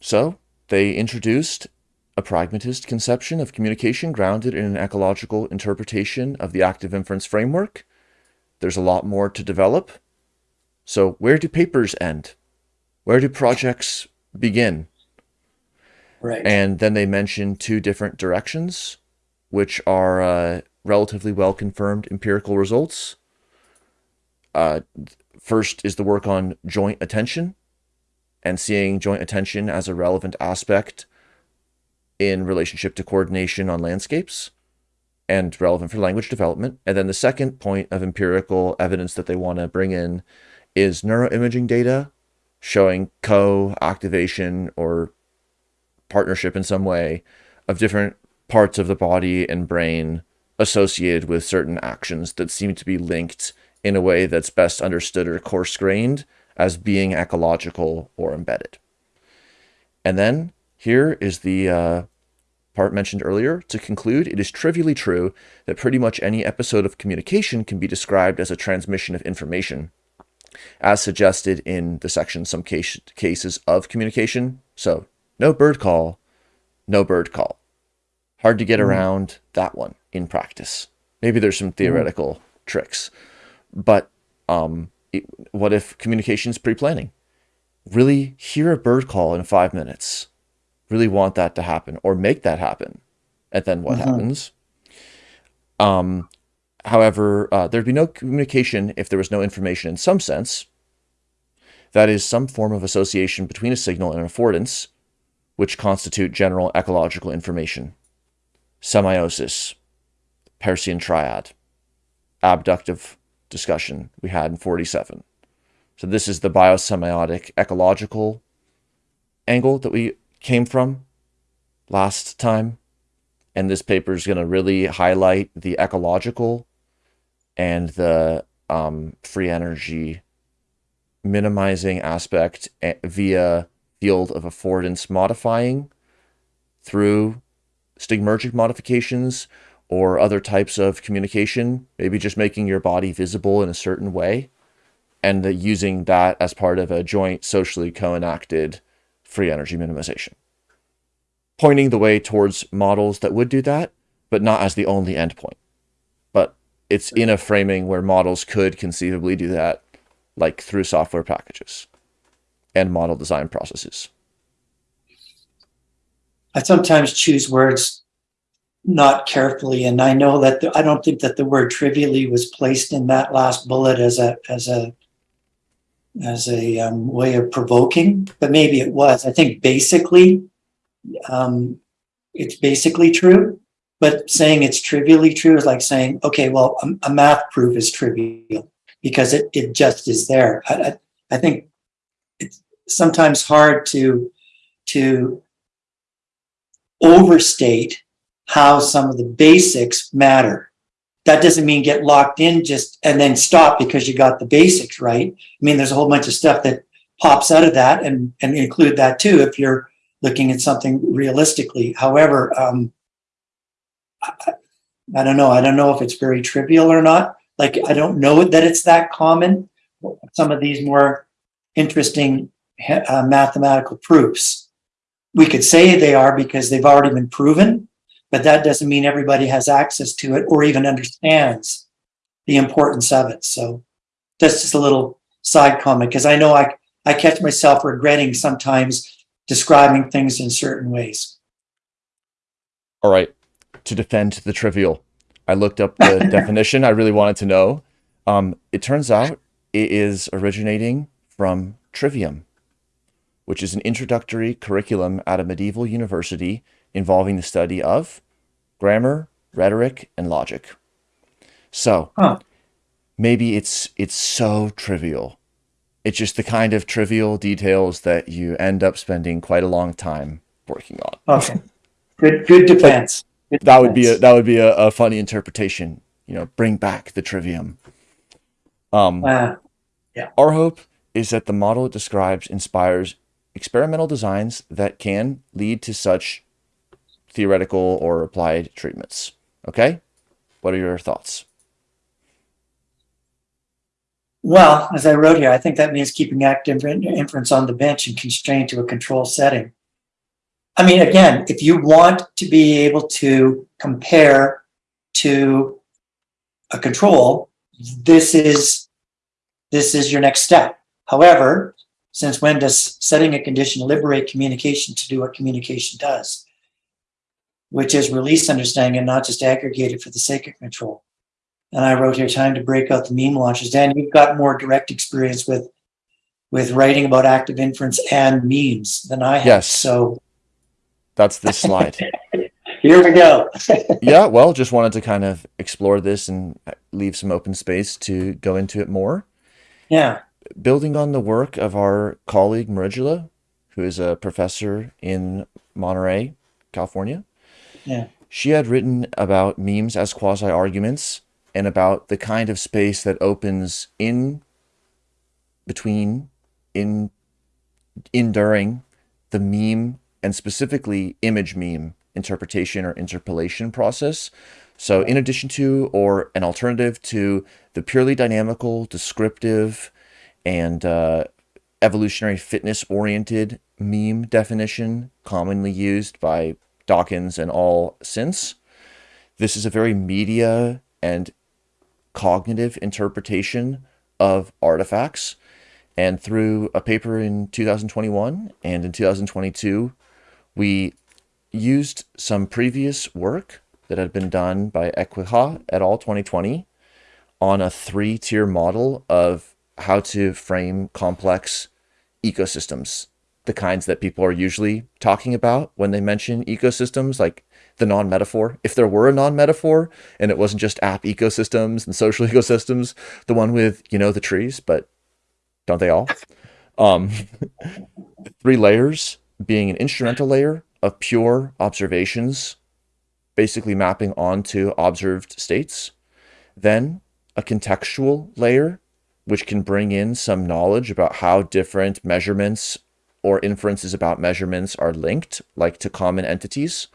So they introduced a pragmatist conception of communication grounded in an ecological interpretation of the active inference framework. There's a lot more to develop. So where do papers end? Where do projects begin? Right. And then they mention two different directions, which are uh, relatively well confirmed empirical results. Uh, first is the work on joint attention and seeing joint attention as a relevant aspect in relationship to coordination on landscapes and relevant for language development. And then the second point of empirical evidence that they want to bring in is neuroimaging data showing co-activation or partnership in some way of different parts of the body and brain associated with certain actions that seem to be linked in a way that's best understood or coarse grained as being ecological or embedded. And then here is the uh, part mentioned earlier. To conclude, it is trivially true that pretty much any episode of communication can be described as a transmission of information, as suggested in the section Some case, Cases of Communication. So, no bird call, no bird call. Hard to get mm. around that one in practice. Maybe there's some theoretical mm. tricks, but um, it, what if communication is pre-planning? Really hear a bird call in five minutes. Really want that to happen or make that happen. And then what mm -hmm. happens? Um, however, uh, there'd be no communication if there was no information in some sense. That is some form of association between a signal and an affordance, which constitute general ecological information. Semiosis, Peircean triad, abductive discussion we had in 47. So this is the biosemiotic ecological angle that we came from last time. And this paper is going to really highlight the ecological and the um, free energy minimizing aspect eh, via field of affordance modifying through stigmergic modifications or other types of communication, maybe just making your body visible in a certain way and the, using that as part of a joint socially co-enacted free energy minimization. Pointing the way towards models that would do that, but not as the only endpoint. But it's in a framing where models could conceivably do that, like through software packages and model design processes. I sometimes choose words not carefully. And I know that the, I don't think that the word trivially was placed in that last bullet as a as a as a um, way of provoking, but maybe it was. I think basically, um, it's basically true. But saying it's trivially true is like saying, okay, well, a, a math proof is trivial because it it just is there. I, I, I think it's sometimes hard to to overstate how some of the basics matter. That doesn't mean get locked in just and then stop because you got the basics right. I mean, there's a whole bunch of stuff that pops out of that and, and include that too if you're looking at something realistically. However, um, I, I don't know. I don't know if it's very trivial or not. Like, I don't know that it's that common. Some of these more interesting uh, mathematical proofs. We could say they are because they've already been proven, but that doesn't mean everybody has access to it or even understands the importance of it. So that's just a little side comment because I know I, I catch myself regretting sometimes describing things in certain ways. All right. To defend the trivial, I looked up the <laughs> definition. I really wanted to know. Um, it turns out it is originating from Trivium, which is an introductory curriculum at a medieval university involving the study of grammar, rhetoric, and logic. So huh. maybe it's it's so trivial. It's just the kind of trivial details that you end up spending quite a long time working on. Okay. Good good defense. Good that defense. would be a that would be a, a, funny interpretation. You know, bring back the trivium. Um uh, yeah. Our hope is that the model it describes inspires experimental designs that can lead to such theoretical or applied treatments. Okay? What are your thoughts? Well, as I wrote here, I think that means keeping active inference on the bench and constrained to a control setting. I mean, again, if you want to be able to compare to a control, this is this is your next step. However, since when does setting a condition liberate communication to do what communication does? Which is release understanding and not just aggregated for the sake of control. And I wrote here, time to break out the meme launches. Dan, you've got more direct experience with with writing about active inference and memes than I have. Yes. So that's this slide. <laughs> Here we go. <laughs> yeah, well, just wanted to kind of explore this and leave some open space to go into it more. Yeah. Building on the work of our colleague Marigela, who is a professor in Monterey, California, yeah. She had written about memes as quasi arguments and about the kind of space that opens in between, in, in during the meme and specifically image meme interpretation or interpolation process. So in addition to or an alternative to the purely dynamical, descriptive, and uh, evolutionary fitness oriented meme definition commonly used by Dawkins and all since. This is a very media and cognitive interpretation of artifacts. And through a paper in 2021 and in 2022, we used some previous work that had been done by Equihua et al. 2020 on a three-tier model of how to frame complex ecosystems, the kinds that people are usually talking about when they mention ecosystems, like the non-metaphor. If there were a non-metaphor and it wasn't just app ecosystems and social <laughs> ecosystems, the one with, you know, the trees, but don't they all? Um, <laughs> three layers being an instrumental layer of pure observations, basically mapping onto observed states. Then a contextual layer, which can bring in some knowledge about how different measurements or inferences about measurements are linked, like to common entities.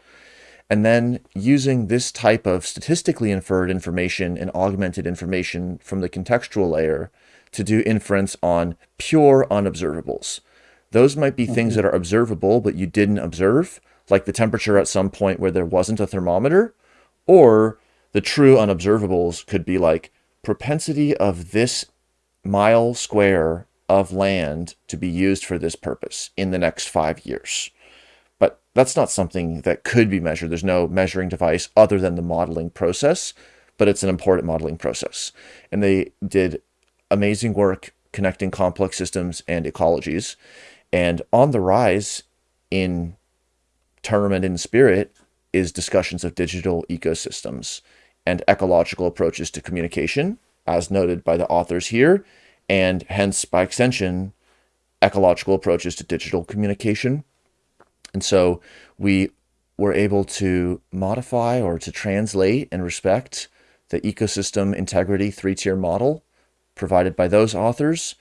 And then using this type of statistically inferred information and augmented information from the contextual layer to do inference on pure unobservables. Those might be things that are observable, but you didn't observe, like the temperature at some point where there wasn't a thermometer, or the true unobservables could be like propensity of this mile square of land to be used for this purpose in the next five years. But that's not something that could be measured. There's no measuring device other than the modeling process, but it's an important modeling process. And they did amazing work connecting complex systems and ecologies. And on the rise in term and in spirit is discussions of digital ecosystems and ecological approaches to communication, as noted by the authors here, and hence, by extension, ecological approaches to digital communication. And so we were able to modify or to translate and respect the ecosystem integrity three-tier model provided by those authors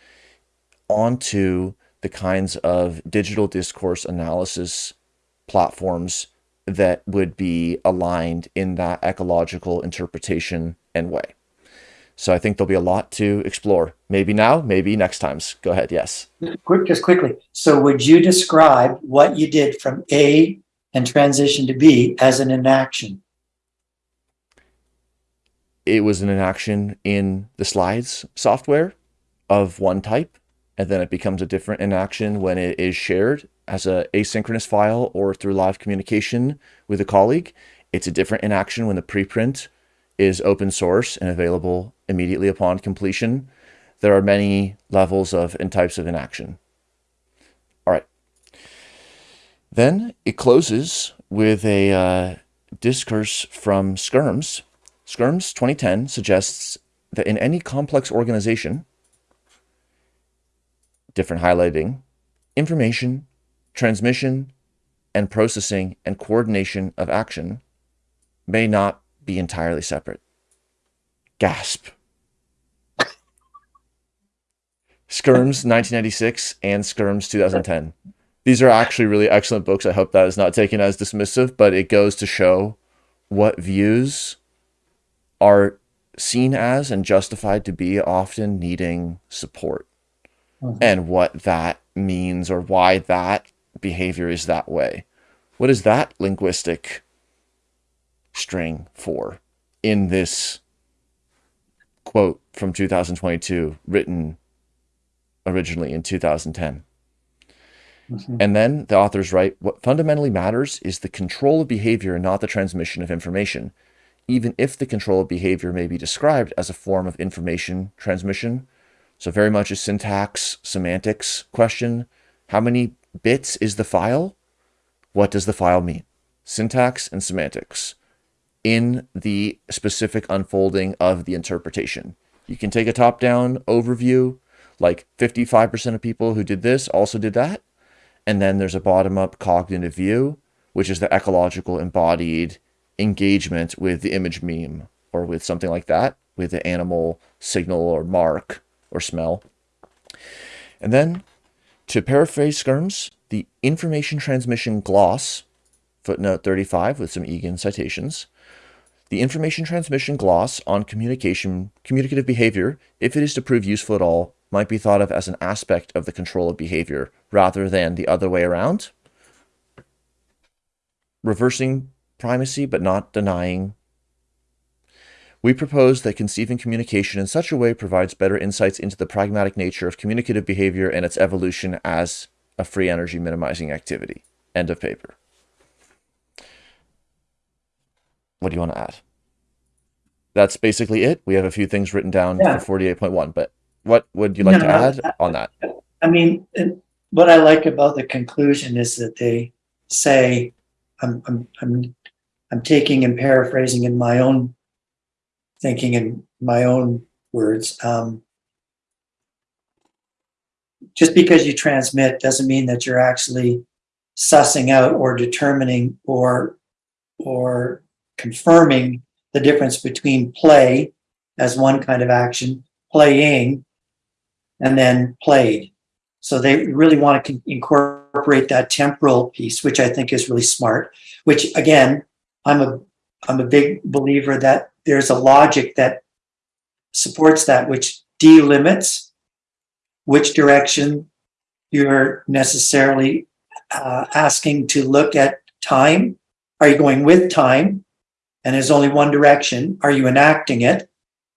onto the kinds of digital discourse analysis platforms that would be aligned in that ecological interpretation and way. So I think there'll be a lot to explore. Maybe now, maybe next times. Go ahead. Yes. Quick, just quickly. So would you describe what you did from A and transition to B as an enaction? It was an enaction in the slides software of one type, and then it becomes a different enaction when it is shared as a asynchronous file or through live communication with a colleague. It's a different enaction when the preprint is open source and available immediately upon completion. There are many levels of and types of enaction. All right. Then it closes with a uh, discourse from Skyrms. Skyrms 2010 suggests that in any complex organization, different highlighting, information, transmission, and processing and coordination of action may not be entirely separate. Gasp. Skyrms 1996 and Skyrms 2010. These are actually really excellent books. I hope that is not taken as dismissive, but it goes to show what views are seen as and justified to be often needing support mm -hmm. and what that means or why that behavior is that way. What is that linguistic string for in this quote from 2022 written originally in 2010? Mm -hmm. And then the authors write, what fundamentally matters is the control of behavior and not the transmission of information, even if the control of behavior may be described as a form of information transmission. So very much a syntax, semantics question. How many bits is the file. What does the file mean? Syntax and semantics in the specific unfolding of the interpretation. You can take a top-down overview, like 55% of people who did this also did that. And then there's a bottom-up cognitive view, which is the ecological embodied engagement with the image meme or with something like that, with the animal signal or mark or smell. And then, to paraphrase Skyrms, the information transmission gloss, footnote 35 with some Egan citations, the information transmission gloss on communication, communicative behavior, if it is to prove useful at all, might be thought of as an aspect of the control of behavior rather than the other way around. Reversing primacy but not denying. We propose that conceiving communication in such a way provides better insights into the pragmatic nature of communicative behavior and its evolution as a free energy minimizing activity. End of paper. What do you want to add? That's basically it. We have a few things written down Yeah. for 48.1, but what would you like No, to add on that? I mean, what I like about the conclusion is that they say, I'm, I'm, I'm, I'm taking and paraphrasing in my own thinking in my own words. Um, just because you transmit doesn't mean that you're actually sussing out or determining or, or confirming the difference between play as one kind of action, playing, and then played. So they really want to incorporate that temporal piece, which I think is really smart. Which again, I'm a I'm a big believer that there's a logic that supports that, which delimits which direction you're necessarily uh, asking to look at time. Are you going with time? And there's only one direction. Are you enacting it?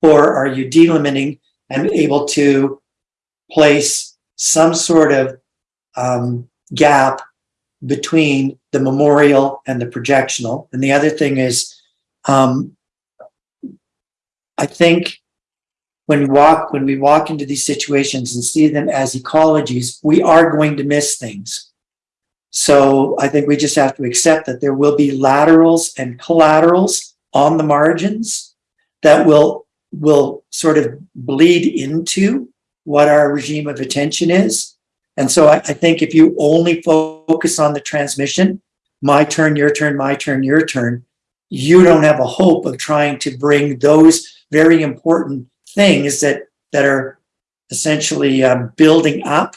Or are you delimiting and able to place some sort of um, gap between the memorial and the projectional. And the other thing is, um, I think when we walk when we walk into these situations and see them as ecologies, we are going to miss things. So I think we just have to accept that there will be laterals and collaterals on the margins that will will sort of bleed into what our regime of attention is. And so I, I think if you only focus on the transmission, my turn, your turn, my turn, your turn, you don't have a hope of trying to bring those very important things that that are essentially um, building up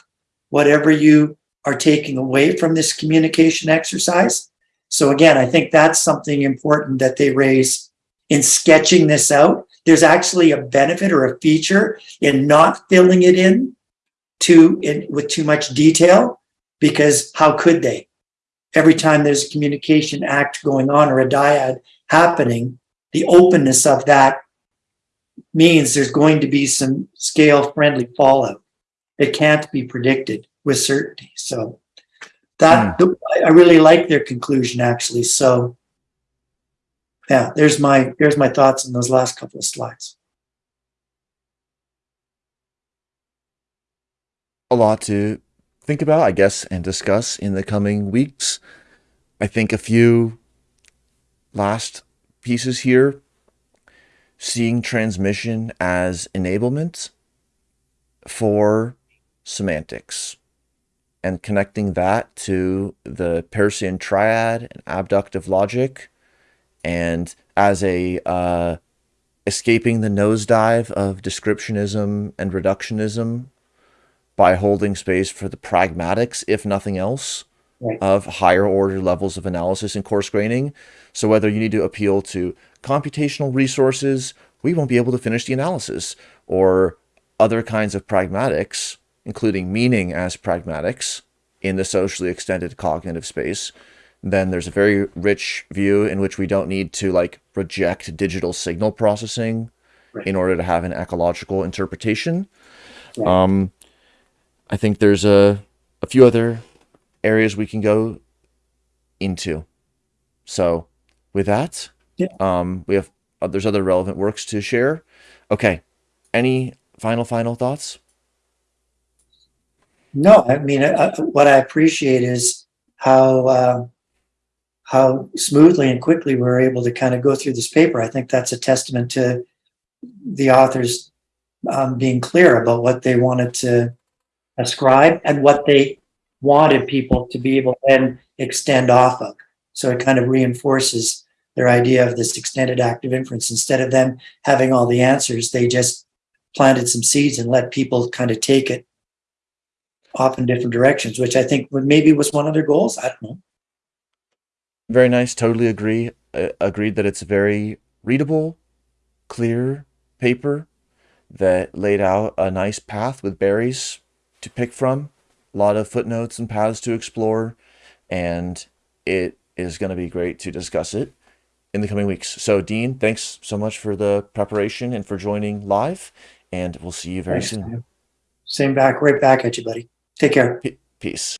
whatever you are taking away from this communication exercise. So again, I think that's something important that they raise in sketching this out. There's actually a benefit or a feature in not filling it in to in, with too much detail because how could they? Every time there's a communication act going on or a dyad happening, the openness of that means there's going to be some scale friendly fallout. It can't be predicted with certainty. So that hmm. I really like their conclusion actually. So yeah, there's my there's my thoughts in those last couple of slides. a lot to think about, I guess, and discuss in the coming weeks. I think a few last pieces here seeing transmission as enablement for semantics and connecting that to the Peircean triad and abductive logic and as a uh, escaping the nosedive of descriptionism and reductionism by holding space for the pragmatics, if nothing else, Right. of higher order levels of analysis and coarse graining. So whether you need to appeal to computational resources, we won't be able to finish the analysis, or other kinds of pragmatics, including meaning as pragmatics in the socially extended cognitive space, then there's a very rich view in which we don't need to like reject digital signal processing Right. in order to have an ecological interpretation. Right. Um, I think there's a, a few other areas we can go into. So with that, Yeah. um, we have, uh, there's other relevant works to share. Okay. Any final, final thoughts? No, I mean, I, I- what I appreciate is how uh, how smoothly and quickly we're able to kind of go through this paper. I think that's a testament to the authors um, being clear about what they wanted to ascribe and what they wanted people to be able to then extend off of. So it kind of reinforces their idea of this extended active inference. Instead of them having all the answers, they just planted some seeds and let people kind of take it off in different directions, which I think maybe was one of their goals. I don't know. Very nice. Totally agree. Uh, agreed that it's very readable, clear paper that laid out a nice path with berries to pick from, a lot of footnotes and paths to explore, and it is going to be great to discuss it in the coming weeks. So, Dean, thanks so much for the preparation and for joining live, and we'll see you very Thanks, soon. man. Same back, right back at you, buddy. Take care. P- peace.